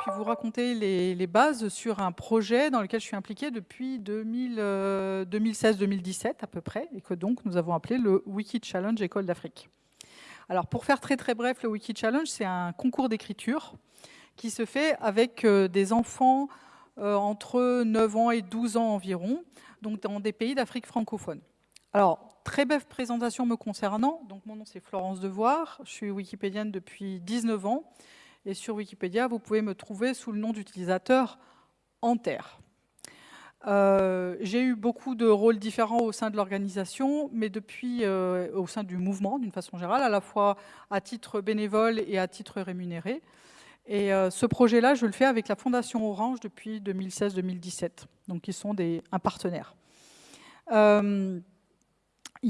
puis vous raconter les, bases sur un projet dans lequel je suis impliquée depuis 2016-2017 à peu près, et que donc nous avons appelé le Wiki Challenge École d'Afrique. Alors pour faire très très bref, le Wiki Challenge, c'est un concours d'écriture qui se fait avec euh, des enfants euh, entre 9 ans et 12 ans environ, donc dans des pays d'Afrique francophone. Alors, très brève présentation me concernant. Donc, mon nom, c'est Florence Devoir. Je suis wikipédienne depuis 19 ans. Et sur Wikipédia, vous pouvez me trouver sous le nom d'utilisateur Enter. Euh, j'ai eu beaucoup de rôles différents au sein de l'organisation, mais depuis euh, au sein du mouvement, d'une façon générale, à la fois à titre bénévole et à titre rémunéré. Et euh, ce projet-là, je le fais avec la Fondation Orange depuis 2016-2017, donc ils sont des, un partenaire.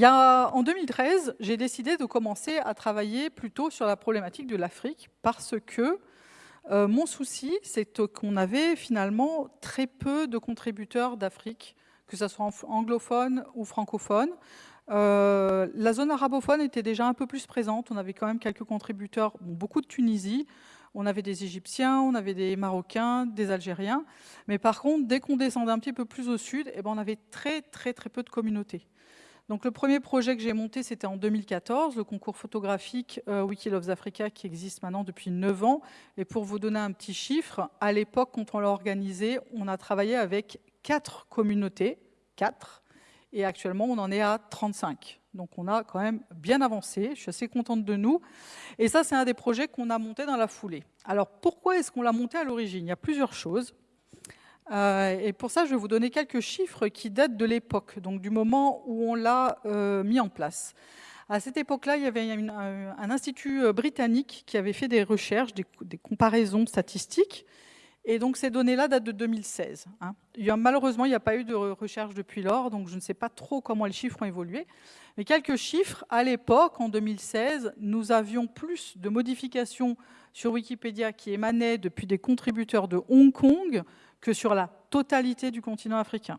En 2013, j'ai décidé de commencer à travailler plutôt sur la problématique de l'Afrique parce que euh, mon souci, c'est qu'on avait finalement très peu de contributeurs d'Afrique, que ce soit anglophone ou francophone. Euh, la zone arabophone était déjà un peu plus présente. On avait quand même quelques contributeurs, beaucoup de Tunisie. On avait des Égyptiens, on avait des Marocains, des Algériens. Mais par contre, dès qu'on descendait un petit peu plus au sud, eh ben, on avait très, très, très peu de communautés. Donc le premier projet que j'ai monté, c'était en 2014, le concours photographique euh, Wiki Loves Africa qui existe maintenant depuis 9 ans. Et pour vous donner un petit chiffre, à l'époque, quand on l'a organisé, on a travaillé avec 4 communautés, 4, et actuellement, on en est à 35. Donc on a quand même bien avancé, je suis assez contente de nous. Et ça, c'est un des projets qu'on a monté dans la foulée. Alors pourquoi est-ce qu'on l'a monté à l'origine? Il y a plusieurs choses. Euh, et pour ça, je vais vous donner quelques chiffres qui datent de l'époque, donc du moment où on l'a euh, mis en place. À cette époque-là, il y avait un, institut euh, britannique qui avait fait des recherches, des, comparaisons statistiques, et donc ces données-là datent de 2016. Hein. malheureusement, il n'y a pas eu de recherche depuis lors, donc je ne sais pas trop comment les chiffres ont évolué. Mais quelques chiffres, à l'époque, en 2016, nous avions plus de modifications sur Wikipédia qui émanaient depuis des contributeurs de Hong Kong que sur la totalité du continent africain.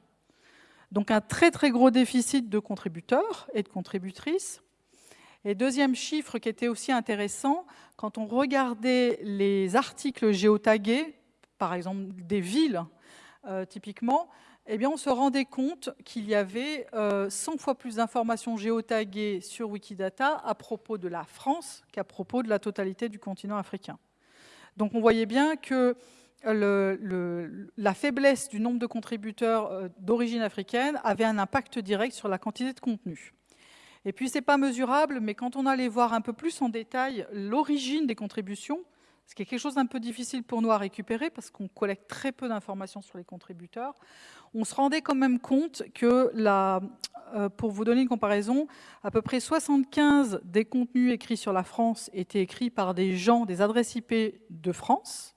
Donc un très très gros déficit de contributeurs et de contributrices. Et deuxième chiffre qui était aussi intéressant, quand on regardait les articles géotagués, par exemple des villes euh, typiquement, eh bien on se rendait compte qu'il y avait 100 euh, fois plus d'informations géotaguées sur Wikidata à propos de la France qu'à propos de la totalité du continent africain. Donc on voyait bien que la faiblesse du nombre de contributeurs euh, d'origine africaine avait un impact direct sur la quantité de contenu. Et puis, ce n'est pas mesurable, mais quand on allait voir un peu plus en détail l'origine des contributions, ce qui est quelque chose d'un peu difficile pour nous à récupérer parce qu'on collecte très peu d'informations sur les contributeurs, on se rendait quand même compte que, euh, pour vous donner une comparaison, à peu près 75 des contenus écrits sur la France étaient écrits par des gens, des adresses IP de France,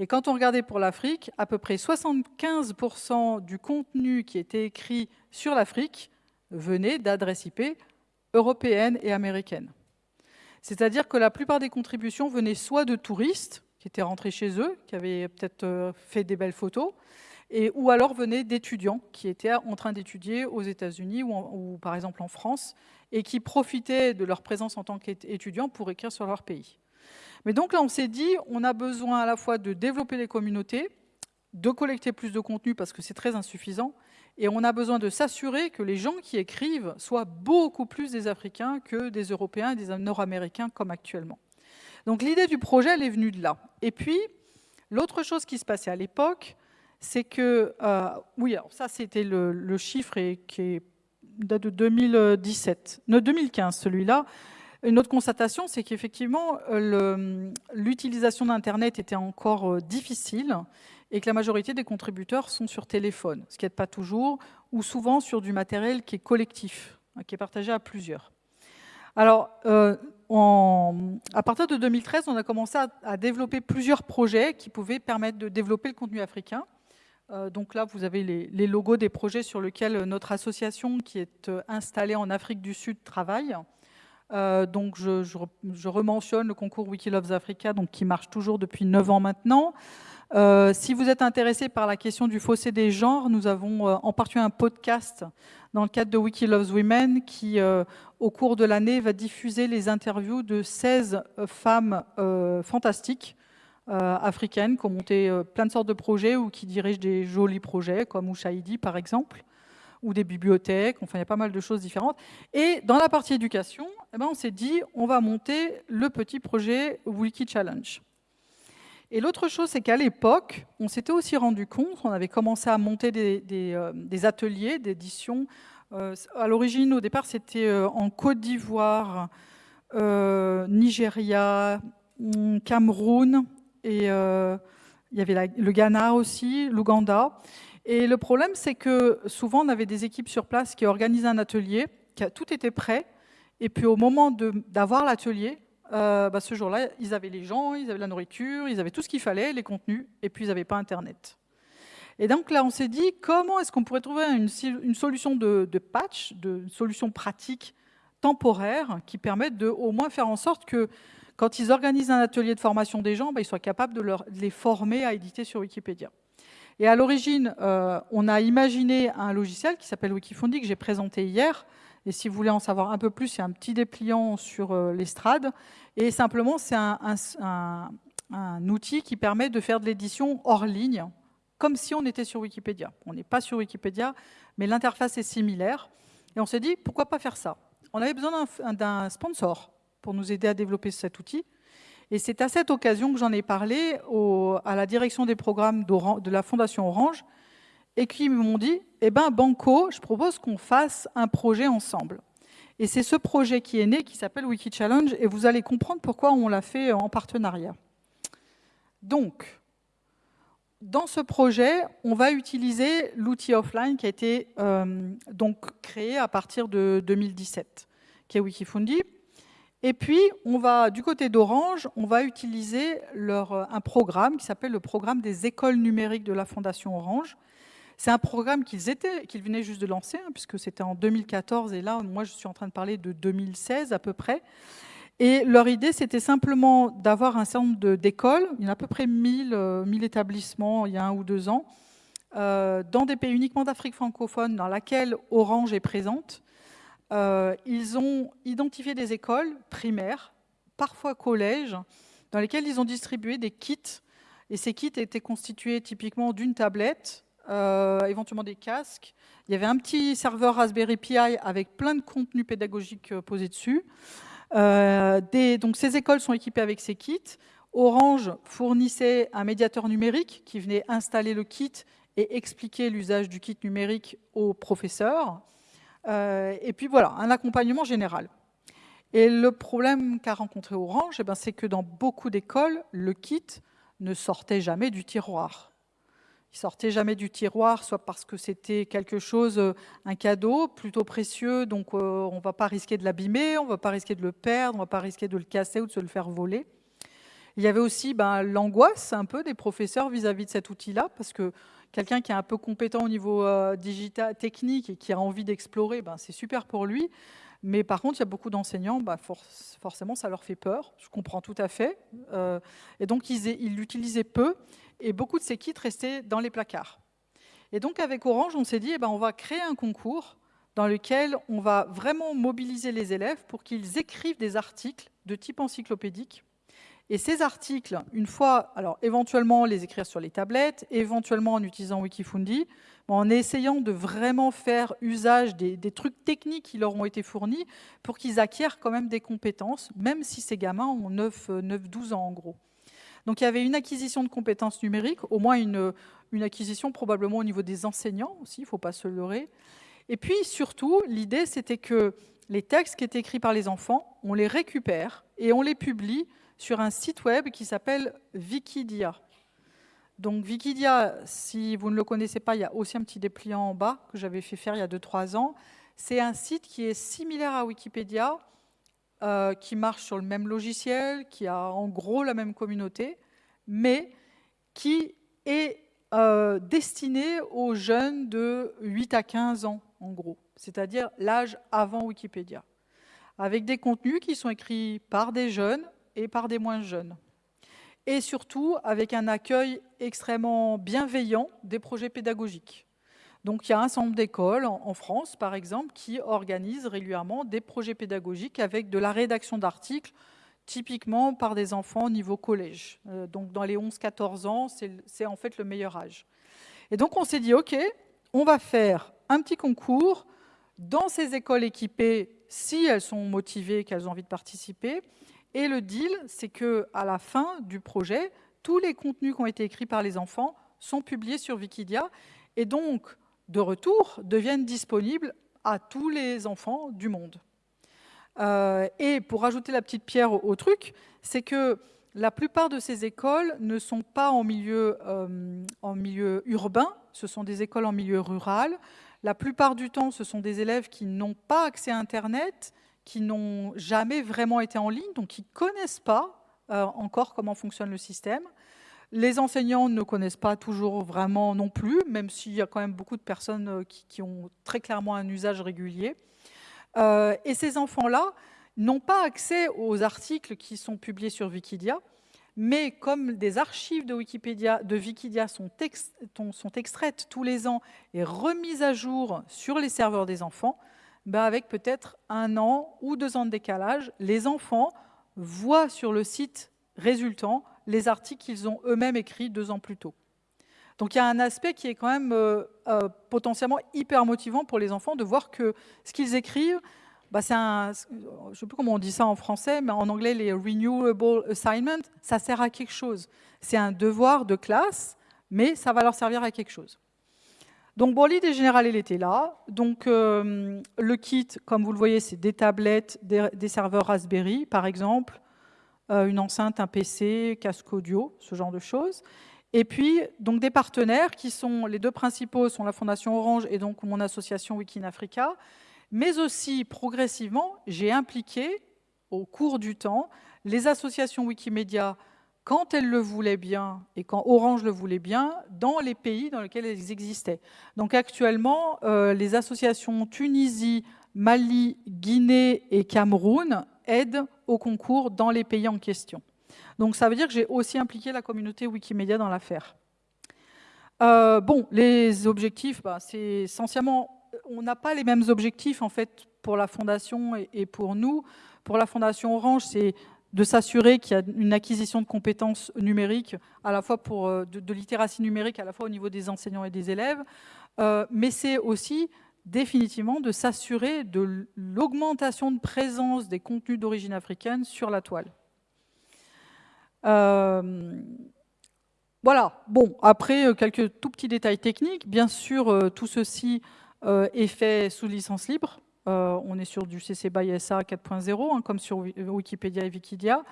et quand on regardait pour l'Afrique, à peu près 75% du contenu qui était écrit sur l'Afrique venait d'adresses IP européennes et américaines. C'est-à-dire que la plupart des contributions venaient soit de touristes qui étaient rentrés chez eux, qui avaient peut-être euh, fait des belles photos, et, ou alors venaient d'étudiants qui étaient en train d'étudier aux États-Unis ou, ou, par exemple en France, et qui profitaient de leur présence en tant qu'étudiants pour écrire sur leur pays. Mais donc là, on s'est dit, on a besoin à la fois de développer les communautés, de collecter plus de contenu parce que c'est très insuffisant, et on a besoin de s'assurer que les gens qui écrivent soient beaucoup plus des Africains que des Européens et des Nord-Américains comme actuellement. Donc l'idée du projet, elle est venue de là. Et puis, l'autre chose qui se passait à l'époque, c'est que, euh, oui, alors ça c'était le, chiffre qui date de 2017, non, 2015 celui-là, une autre constatation, c'est qu'effectivement, euh, l'utilisation d'Internet était encore euh, difficile et que la majorité des contributeurs sont sur téléphone, ce qui n'est pas toujours, ou souvent sur du matériel qui est collectif, hein, qui est partagé à plusieurs. Alors, euh, à partir de 2013, on a commencé à, développer plusieurs projets qui pouvaient permettre de développer le contenu africain. donc là, vous avez les, logos des projets sur lesquels notre association, qui est installée en Afrique du Sud, travaille. Euh, donc je, je, rementionne le concours Wikiloves Africa, donc qui marche toujours depuis 9 ans maintenant. Euh, si vous êtes intéressé par la question du fossé des genres, nous avons euh, en particulier un podcast dans le cadre de Wikiloves Women qui, au cours de l'année, va diffuser les interviews de 16 femmes fantastiques africaines qui ont monté plein de sortes de projets ou qui dirigent des jolis projets, comme Ushaidi par exemple, ou des bibliothèques, enfin il y a pas mal de choses différentes. Et dans la partie éducation, eh ben, on s'est dit, on va monter le petit projet Wiki Challenge. Et l'autre chose, c'est qu'à l'époque, on s'était aussi rendu compte, on avait commencé à monter des, des, ateliers d'édition. à l'origine, au départ, c'était en Côte d'Ivoire, euh, Nigeria, hmm, Cameroun, et euh, il y avait le Ghana aussi, l'Ouganda. Et le problème, c'est que souvent, on avait des équipes sur place qui organisaient un atelier, qui a, tout était prêt, et puis au moment d'avoir l'atelier, euh, bah, ce jour-là, ils avaient les gens, ils avaient la nourriture, ils avaient tout ce qu'il fallait, les contenus, et puis ils n'avaient pas Internet. Et donc là, on s'est dit, comment est-ce qu'on pourrait trouver une, une solution de, patch, de solution pratique temporaires qui permettent de au moins faire en sorte que quand ils organisent un atelier de formation des gens, bah, ils soient capables de, les former à éditer sur Wikipédia? Et à l'origine, euh, on a imaginé un logiciel qui s'appelle Wikifondi que j'ai présenté hier. Et si vous voulez en savoir un peu plus, a un petit dépliant sur euh, l'estrade. Et simplement, c'est un, un, outil qui permet de faire de l'édition hors ligne, comme si on était sur Wikipédia. On n'est pas sur Wikipédia, mais l'interface est similaire. Et on s'est dit, pourquoi pas faire ça? On avait besoin d'un sponsor pour nous aider à développer cet outil. Et c'est à cette occasion que j'en ai parlé à la direction des programmes de la Fondation Orange et qui m'ont dit, eh ben Banco, je propose qu'on fasse un projet ensemble. Et c'est ce projet qui est né, qui s'appelle Wiki Challenge, et vous allez comprendre pourquoi on l'a fait en partenariat. Donc, dans ce projet, on va utiliser l'outil offline qui a été euh, donc créé à partir de 2017, qui est Wikifundi. Et puis, on va, du côté d'Orange, on va utiliser leur, euh, un programme qui s'appelle le programme des écoles numériques de la Fondation Orange. C'est un programme qu'ils qu'ils venaient juste de lancer, hein, puisque c'était en 2014, et là, moi, je suis en train de parler de 2016 à peu près. Et leur idée, c'était simplement d'avoir un certain nombre d'écoles, il y a à peu près 1000, 1000 euh, établissements il y a un ou deux ans, euh, dans des pays uniquement d'Afrique francophone, dans laquelle Orange est présente. Euh, ils ont identifié des écoles primaires, parfois collèges, dans lesquelles ils ont distribué des kits. Et ces kits étaient constitués typiquement d'une tablette, éventuellement des casques. Il y avait un petit serveur Raspberry Pi avec plein de contenus pédagogiques posés dessus. Euh, donc ces écoles sont équipées avec ces kits. Orange fournissait un médiateur numérique qui venait installer le kit et expliquer l'usage du kit numérique aux professeurs. Euh, et puis voilà, un accompagnement général. Et le problème qu'a rencontré Orange, eh ben, c'est que dans beaucoup d'écoles, le kit ne sortait jamais du tiroir. Il sortait jamais du tiroir, soit parce que c'était quelque chose, euh, un cadeau plutôt précieux, donc euh, on ne va pas risquer de l'abîmer, on ne va pas risquer de le perdre, on ne va pas risquer de le casser ou de se le faire voler. Il y avait aussi ben, l'angoisse un peu des professeurs vis-à-vis de cet outil-là, parce que quelqu'un qui est un peu compétent au niveau euh, digital, technique et qui a envie d'explorer, ben, c'est super pour lui. Mais par contre, il y a beaucoup d'enseignants, ben, forcément, ça leur fait peur. Je comprends tout à fait. et donc, ils l'utilisaient peu et beaucoup de ces kits restaient dans les placards. Et donc avec Orange, on s'est dit, eh ben, on va créer un concours dans lequel on va vraiment mobiliser les élèves pour qu'ils écrivent des articles de type encyclopédique. Et ces articles, une fois, alors éventuellement les écrire sur les tablettes, éventuellement en utilisant Wikifundi, en essayant de vraiment faire usage des, trucs techniques qui leur ont été fournis pour qu'ils acquièrent quand même des compétences, même si ces gamins ont 9-12 ans en gros. Donc il y avait une acquisition de compétences numériques, au moins une, acquisition probablement au niveau des enseignants aussi, il ne faut pas se leurrer. Et puis surtout, l'idée c'était que les textes qui étaient écrits par les enfants, on les récupère et on les publie sur un site web qui s'appelle Wikidia. Donc Wikidia, si vous ne le connaissez pas, il y a aussi un petit dépliant en bas que j'avais fait faire il y a 2-3 ans. C'est un site qui est similaire à Wikipédia, euh, qui marche sur le même logiciel, qui a en gros la même communauté, mais qui est euh, destiné aux jeunes de 8 à 15 ans, en gros, c'est-à-dire l'âge avant Wikipédia, avec des contenus qui sont écrits par des jeunes et par des moins jeunes. Et surtout avec un accueil extrêmement bienveillant des projets pédagogiques. Donc il y a un certain nombre d'écoles en, France, par exemple, qui organisent régulièrement des projets pédagogiques avec de la rédaction d'articles typiquement par des enfants au niveau collège. Euh, donc dans les 11-14 ans, c'est en fait le meilleur âge. Et donc on s'est dit, OK, on va faire un petit concours dans ces écoles équipées, si elles sont motivées, qu'elles ont envie de participer. Et le deal, c'est que à la fin du projet, tous les contenus qui ont été écrits par les enfants sont publiés sur Wikidia et donc, de retour, deviennent disponibles à tous les enfants du monde. Euh, et pour ajouter la petite pierre au, truc, c'est que la plupart de ces écoles ne sont pas en milieu, euh, en milieu urbain, ce sont des écoles en milieu rural. La plupart du temps, ce sont des élèves qui n'ont pas accès à Internet, qui n'ont jamais vraiment été en ligne, donc qui ne connaissent pas euh, encore comment fonctionne le système. Les enseignants ne connaissent pas toujours vraiment non plus, même s'il y a quand même beaucoup de personnes qui ont très clairement un usage régulier. Euh, et ces enfants-là n'ont pas accès aux articles qui sont publiés sur Wikidia, mais comme des archives de Wikipédia, de Wikidia sont extraites tous les ans et remises à jour sur les serveurs des enfants, ben avec peut-être un an ou deux ans de décalage, les enfants voient sur le site résultant les articles qu'ils ont eux-mêmes écrits deux ans plus tôt. Donc il y a un aspect qui est quand même euh, euh, potentiellement hyper motivant pour les enfants de voir que ce qu'ils écrivent, bah, c'est un, je ne sais plus comment on dit ça en français, mais en anglais, les renewable assignments, ça sert à quelque chose. C'est un devoir de classe, mais ça va leur servir à quelque chose. Donc bon, l'idée générale, elle était là. Donc euh, le kit, comme vous le voyez, c'est des tablettes, des, serveurs Raspberry, par exemple, une enceinte, un PC, casque audio, ce genre de choses. Et puis, donc des partenaires qui sont, les deux principaux sont la Fondation Orange et donc mon association Wikinafrica, mais aussi progressivement, j'ai impliqué au cours du temps les associations Wikimedia quand elles le voulaient bien et quand Orange le voulait bien, dans les pays dans lesquels elles existaient. Donc actuellement, euh, les associations Tunisie, Mali, Guinée et Cameroun aident au concours dans les pays en question. Donc ça veut dire que j'ai aussi impliqué la communauté Wikimedia dans l'affaire. Euh, bon, les objectifs, bah, c'est essentiellement, on n'a pas les mêmes objectifs en fait pour la fondation et, pour nous. Pour la fondation Orange, c'est de s'assurer qu'il y a une acquisition de compétences numériques, à la fois pour euh, de, littératie numérique, à la fois au niveau des enseignants et des élèves, euh, mais c'est aussi définitivement de s'assurer de l'augmentation de présence des contenus d'origine africaine sur la toile. Euh, voilà, bon, après, quelques tout petits détails techniques. Bien sûr, tout ceci est fait sous licence libre. On est sur du CC BY SA 4.0, comme sur Wikipédia et Wikidia.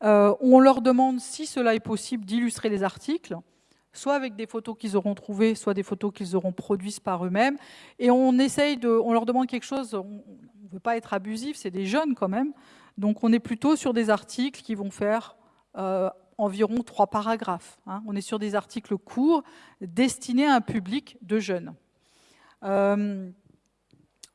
on leur demande, si cela est possible, d'illustrer les articles, soit avec des photos qu'ils auront trouvées, soit des photos qu'ils auront produites par eux-mêmes. Et on essaye de, on leur demande quelque chose, on ne veut pas être abusif, c'est des jeunes quand même. Donc on est plutôt sur des articles qui vont faire euh, environ trois paragraphes. Hein. On est sur des articles courts destinés à un public de jeunes.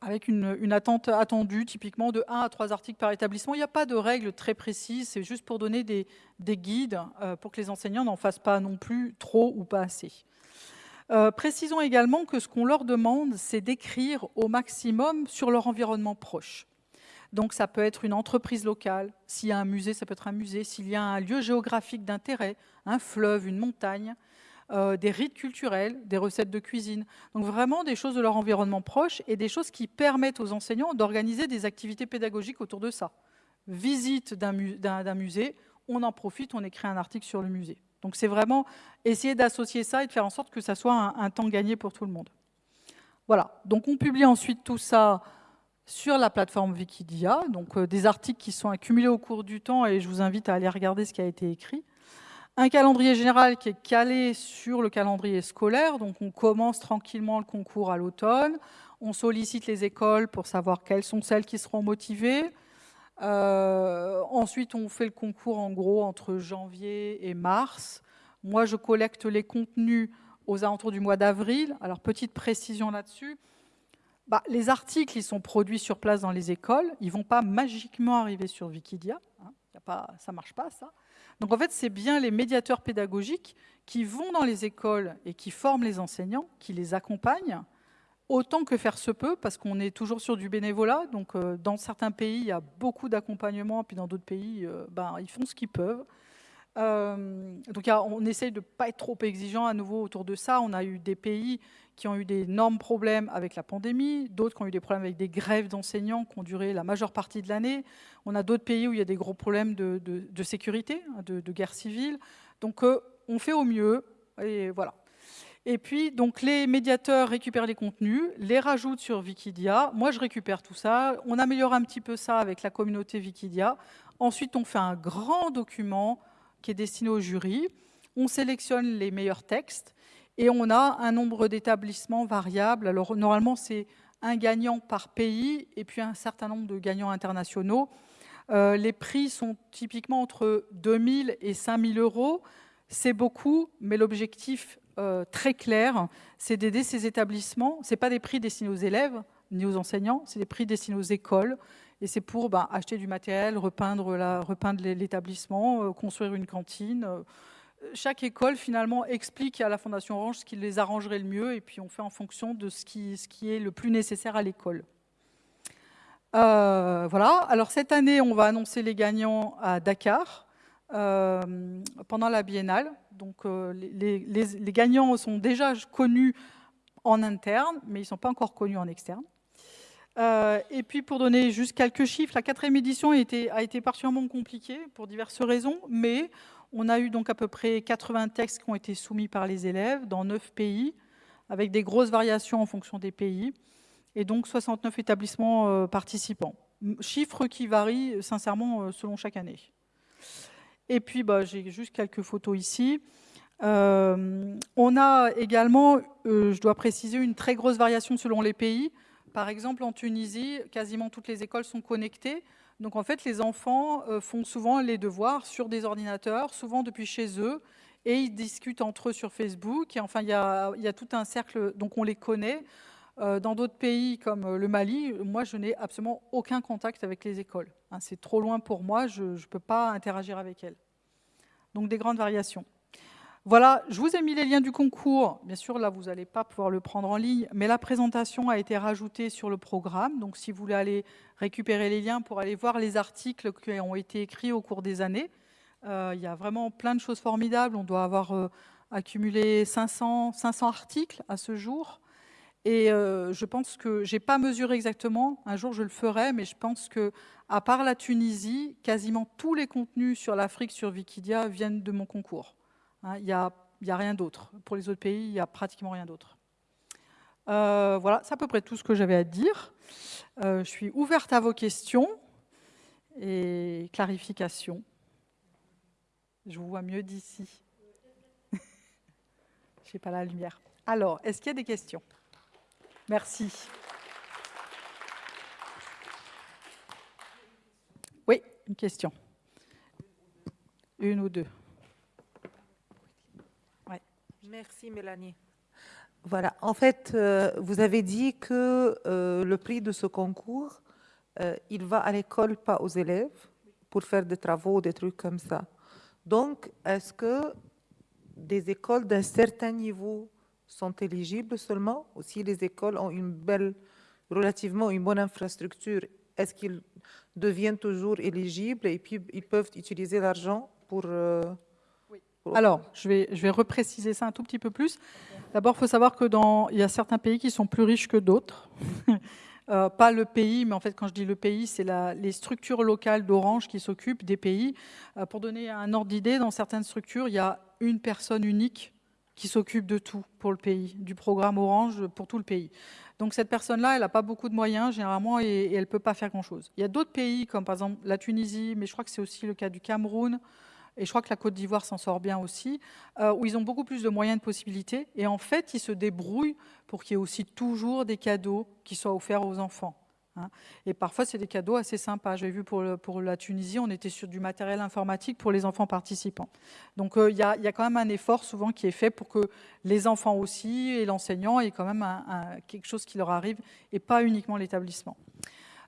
Euh, avec une, attente attendue typiquement de 1 à 3 articles par établissement. Il n'y a pas de règles très précises, c'est juste pour donner des, guides euh, pour que les enseignants n'en fassent pas non plus trop ou pas assez. précisons également que ce qu'on leur demande, c'est d'écrire au maximum sur leur environnement proche. Donc ça peut être une entreprise locale, s'il y a un musée, ça peut être un musée, s'il y a un lieu géographique d'intérêt, un fleuve, une montagne, euh, des rites culturels, des recettes de cuisine. Donc vraiment des choses de leur environnement proche et des choses qui permettent aux enseignants d'organiser des activités pédagogiques autour de ça. Visite d'un musée, on en profite, on écrit un article sur le musée. Donc c'est vraiment essayer d'associer ça et de faire en sorte que ça soit un, temps gagné pour tout le monde. Voilà, donc on publie ensuite tout ça sur la plateforme Wikidia, donc euh, des articles qui sont accumulés au cours du temps et je vous invite à aller regarder ce qui a été écrit. Un calendrier général qui est calé sur le calendrier scolaire, donc on commence tranquillement le concours à l'automne, on sollicite les écoles pour savoir quelles sont celles qui seront motivées. Euh, ensuite, on fait le concours en gros entre janvier et mars. Moi, je collecte les contenus aux alentours du mois d'avril. Alors, petite précision là-dessus, bah, les articles, ils sont produits sur place dans les écoles. Ils ne vont pas magiquement arriver sur Wikidia. Hein. ça ne marche pas, ça. Donc, en fait, c'est bien les médiateurs pédagogiques qui vont dans les écoles et qui forment les enseignants, qui les accompagnent autant que faire se peut, parce qu'on est toujours sur du bénévolat. Donc, dans certains pays, il y a beaucoup d'accompagnement, puis dans d'autres pays, ben, ils font ce qu'ils peuvent. Donc, on essaye de ne pas être trop exigeant à nouveau autour de ça. On a eu des pays qui ont eu d'énormes problèmes avec la pandémie, d'autres qui ont eu des problèmes avec des grèves d'enseignants qui ont duré la majeure partie de l'année. On a d'autres pays où il y a des gros problèmes de, sécurité, hein, de, guerre civile. Donc euh, on fait au mieux, et voilà. Et puis, donc, les médiateurs récupèrent les contenus, les rajoutent sur Wikidia. Moi, je récupère tout ça. On améliore un petit peu ça avec la communauté Wikidia. Ensuite, on fait un grand document qui est destiné au jury. On sélectionne les meilleurs textes. Et on a un nombre d'établissements variables. Alors normalement, c'est un gagnant par pays et puis un certain nombre de gagnants internationaux. Euh, les prix sont typiquement entre 2 000 et 5 000 euros. C'est beaucoup, mais l'objectif euh, très clair, c'est d'aider ces établissements. Ce pas des prix destinés aux élèves ni aux enseignants, c'est des prix destinés aux écoles. Et c'est pour ben, acheter du matériel, repeindre l'établissement, euh, construire une cantine, chaque école finalement explique à la Fondation Orange ce qui les arrangerait le mieux et puis on fait en fonction de ce qui, est le plus nécessaire à l'école. Euh, voilà, alors cette année on va annoncer les gagnants à Dakar euh, pendant la biennale. Donc euh, les, les, gagnants sont déjà connus en interne mais ils ne sont pas encore connus en externe. Et puis pour donner juste quelques chiffres, la quatrième édition a été, particulièrement compliquée pour diverses raisons, mais on a eu donc à peu près 80 textes qui ont été soumis par les élèves dans 9 pays, avec des grosses variations en fonction des pays, et donc 69 établissements euh, participants. Chiffres qui varient sincèrement euh, selon chaque année. Et puis, bah, j'ai juste quelques photos ici. Euh, on a également, je dois préciser, une très grosse variation selon les pays. Par exemple, en Tunisie, quasiment toutes les écoles sont connectées. Donc en fait, les enfants euh, font souvent les devoirs sur des ordinateurs, souvent depuis chez eux, et ils discutent entre eux sur Facebook. Et enfin, il y a, tout un cercle, donc on les connaît. Euh, dans d'autres pays comme euh, le Mali, moi, je n'ai absolument aucun contact avec les écoles. Hein, c'est trop loin pour moi, je ne peux pas interagir avec elles. Donc des grandes variations. Voilà, je vous ai mis les liens du concours. Bien sûr, là, vous n'allez pas pouvoir le prendre en ligne, mais la présentation a été rajoutée sur le programme. Donc, si vous voulez aller récupérer les liens pour aller voir les articles qui ont été écrits au cours des années, euh, il y a vraiment plein de choses formidables. On doit avoir euh, accumulé 500, 500 articles à ce jour. Et euh, je pense que, je n'ai pas mesuré exactement, un jour je le ferai, mais je pense que, à part la Tunisie, quasiment tous les contenus sur l'Afrique sur Wikidia viennent de mon concours. Hein, il n'y a, rien d'autre. Pour les autres pays, il n'y a pratiquement rien d'autre. Euh, voilà, c'est à peu près tout ce que j'avais à dire. Euh, je suis ouverte à vos questions et clarifications. Je vous vois mieux d'ici. Je n'ai pas la lumière. Alors, est-ce qu'il y a des questions? Merci. Oui, une question. Une ou deux. Merci Mélanie. Voilà, en fait, euh, vous avez dit que euh, le prix de ce concours, euh, il va à l'école, pas aux élèves, pour faire des travaux, des trucs comme ça. Donc, est-ce que des écoles d'un certain niveau sont éligibles seulement Ou si les écoles ont une belle, relativement une bonne infrastructure, est-ce qu'ils deviennent toujours éligibles et puis ils peuvent utiliser l'argent pour... Alors, je vais, je vais repréciser ça un tout petit peu plus. D'abord, il faut savoir que dans, il y a certains pays qui sont plus riches que d'autres. Euh, pas le pays, mais en fait, quand je dis le pays, c'est les structures locales d'Orange qui s'occupent des pays. Euh, pour donner un ordre d'idée, dans certaines structures, il y a une personne unique qui s'occupe de tout pour le pays, du programme Orange pour tout le pays. Donc cette personne-là, elle n'a pas beaucoup de moyens généralement et, et elle ne peut pas faire grand-chose. Il y a d'autres pays, comme par exemple la Tunisie, mais je crois que c'est aussi le cas du Cameroun, et je crois que la Côte d'Ivoire s'en sort bien aussi, euh, où ils ont beaucoup plus de moyens de possibilités. Et en fait, ils se débrouillent pour qu'il y ait aussi toujours des cadeaux qui soient offerts aux enfants. Hein. Et parfois, c'est des cadeaux assez sympas. J'ai vu pour, pour, la Tunisie, on était sur du matériel informatique pour les enfants participants. Donc, euh, il y, a, quand même un effort souvent qui est fait pour que les enfants aussi et l'enseignant aient quand même quelque chose qui leur arrive et pas uniquement l'établissement.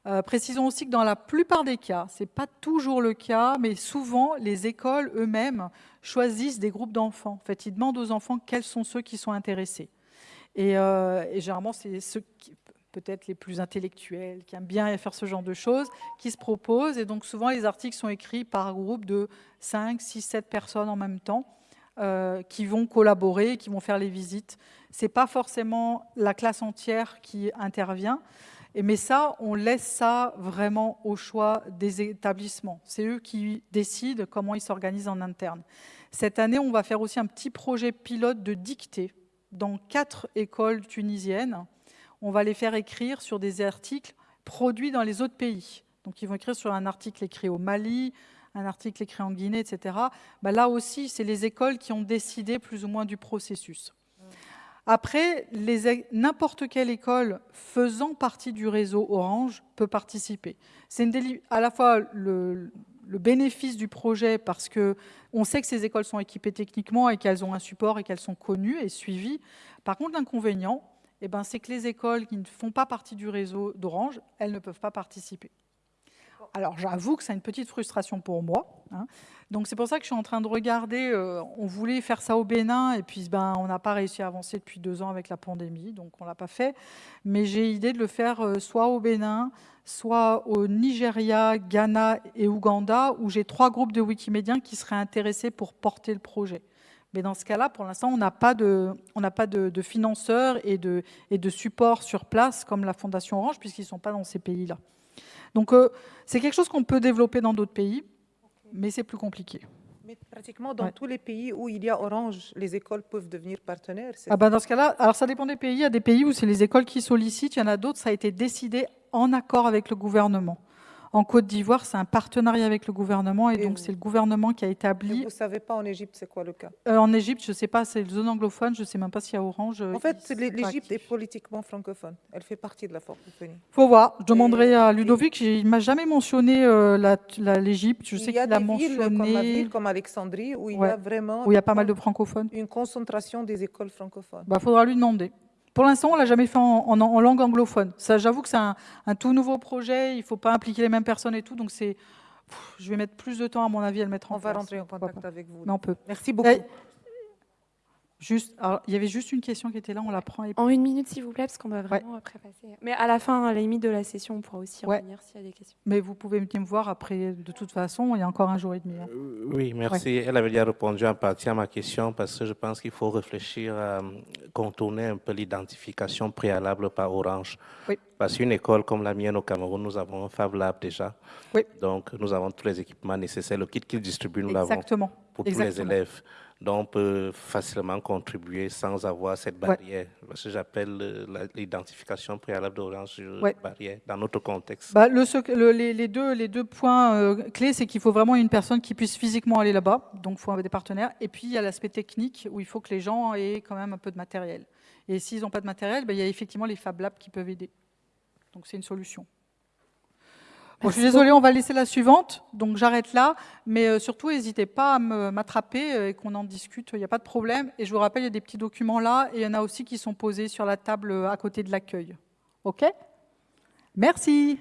Euh, précisons aussi que dans la plupart des cas, ce n'est pas toujours le cas, mais souvent les écoles eux-mêmes choisissent des groupes d'enfants. En fait, ils demandent aux enfants quels sont ceux qui sont intéressés. Et, euh, et généralement, c'est ceux qui, peut-être les plus intellectuels, qui aiment bien faire ce genre de choses, qui se proposent. Et donc souvent, les articles sont écrits par groupe de 5, 6, 7 personnes en même temps, euh, qui vont collaborer, qui vont faire les visites. Ce n'est pas forcément la classe entière qui intervient, mais ça, on laisse ça vraiment au choix des établissements. C'est eux qui décident comment ils s'organisent en interne. Cette année, on va faire aussi un petit projet pilote de dictée dans quatre écoles tunisiennes on va les faire écrire sur des articles produits dans les autres pays. Donc ils vont écrire sur un article écrit au Mali, un article écrit en Guinée, etc. Bah, là aussi, c'est les écoles qui ont décidé plus ou moins du processus. Après, n'importe quelle école faisant partie du réseau Orange peut participer. C'est à la fois le, bénéfice du projet parce qu'on sait que ces écoles sont équipées techniquement et qu'elles ont un support et qu'elles sont connues et suivies. Par contre, l'inconvénient, eh ben, c'est que les écoles qui ne font pas partie du réseau d'Orange, elles ne peuvent pas participer. Alors j'avoue que c'est une petite frustration pour moi. Hein. Donc c'est pour ça que je suis en train de regarder, euh, on voulait faire ça au Bénin et puis ben, on n'a pas réussi à avancer depuis deux ans avec la pandémie, donc on ne l'a pas fait. Mais j'ai idée de le faire euh, soit au Bénin, soit au Nigeria, Ghana et Ouganda, où j'ai trois groupes de Wikimédiens qui seraient intéressés pour porter le projet. Mais dans ce cas-là, pour l'instant, on n'a pas, de, financeurs et de, et de support sur place comme la Fondation Orange, puisqu'ils ne sont pas dans ces pays-là. Donc, euh, c'est quelque chose qu'on peut développer dans d'autres pays, mais c'est plus compliqué. Mais pratiquement dans tous les pays où il y a Orange, les écoles peuvent devenir partenaires. Ah ben dans ce cas-là, alors ça dépend des pays. Il y a des pays où c'est les écoles qui sollicitent. Il y en a d'autres, ça a été décidé en accord avec le gouvernement. En Côte d'Ivoire, c'est un partenariat avec le gouvernement et, donc c'est le gouvernement qui a établi. vous ne savez pas en Égypte, c'est quoi le cas? Euh, En Égypte, je ne sais pas, c'est une zone anglophone, je ne sais même pas s'il y a Orange. En fait, l'Égypte est politiquement francophone. Elle fait partie de la francophonie. faut voir. Je demanderai à Ludovic. Il ne m'a jamais mentionné euh, l'Égypte. Je sais qu'il a mentionné. Il y a comme Alexandrie où il y a vraiment. Où il y a pas mal de francophones. Une concentration des écoles francophones. Il bah, faudra lui demander. Pour l'instant, on l'a jamais fait en, langue anglophone. Ça, j'avoue que c'est un, tout nouveau projet. Il ne faut pas impliquer les mêmes personnes et tout. Donc, c'est, je vais mettre plus de temps, à mon avis, à le mettre en place. On va rentrer en contact avec vous. Non, on peut. Merci beaucoup. Juste, il y avait juste une question qui était là, on la prend. En une minute, s'il vous plaît, parce qu'on va vraiment après passer. Mais à la fin, à la limite de la session, on pourra aussi revenir s'il y a des questions. Mais vous pouvez venir me voir après, de toute façon, il y a encore un jour et demi. Hein. Euh, oui, merci. Elle avait déjà répondu en partie à ma question, parce que je pense qu'il faut réfléchir à contourner un peu l'identification préalable par Orange. Oui. Parce qu'une école comme la mienne au Cameroun, nous avons un Fab Lab déjà. Oui. Donc, nous avons tous les équipements nécessaires. Le kit qu'ils distribuent, nous l'avons pour tous les élèves. Donc, on peut facilement contribuer sans avoir cette barrière. Ce que j'appelle euh, l'identification préalable d'Orange ouais. barrière dans notre contexte. Bah, le, les, deux, les deux points euh, clés, c'est qu'il faut vraiment une personne qui puisse physiquement aller là-bas. Donc, il faut avoir des partenaires. Et puis, il y a l'aspect technique où il faut que les gens aient quand même un peu de matériel. Et s'ils n'ont pas de matériel, bah, il y a effectivement les Fab Labs qui peuvent aider. Donc, c'est une solution je suis désolée, on va laisser la suivante, donc j'arrête là. Mais euh, surtout, n'hésitez pas à m'attraper euh, et qu'on en discute, il n'y a pas de problème. Et je vous rappelle, il y a des petits documents là, et il y en a aussi qui sont posés sur la table euh, à côté de l'accueil. OK? Merci.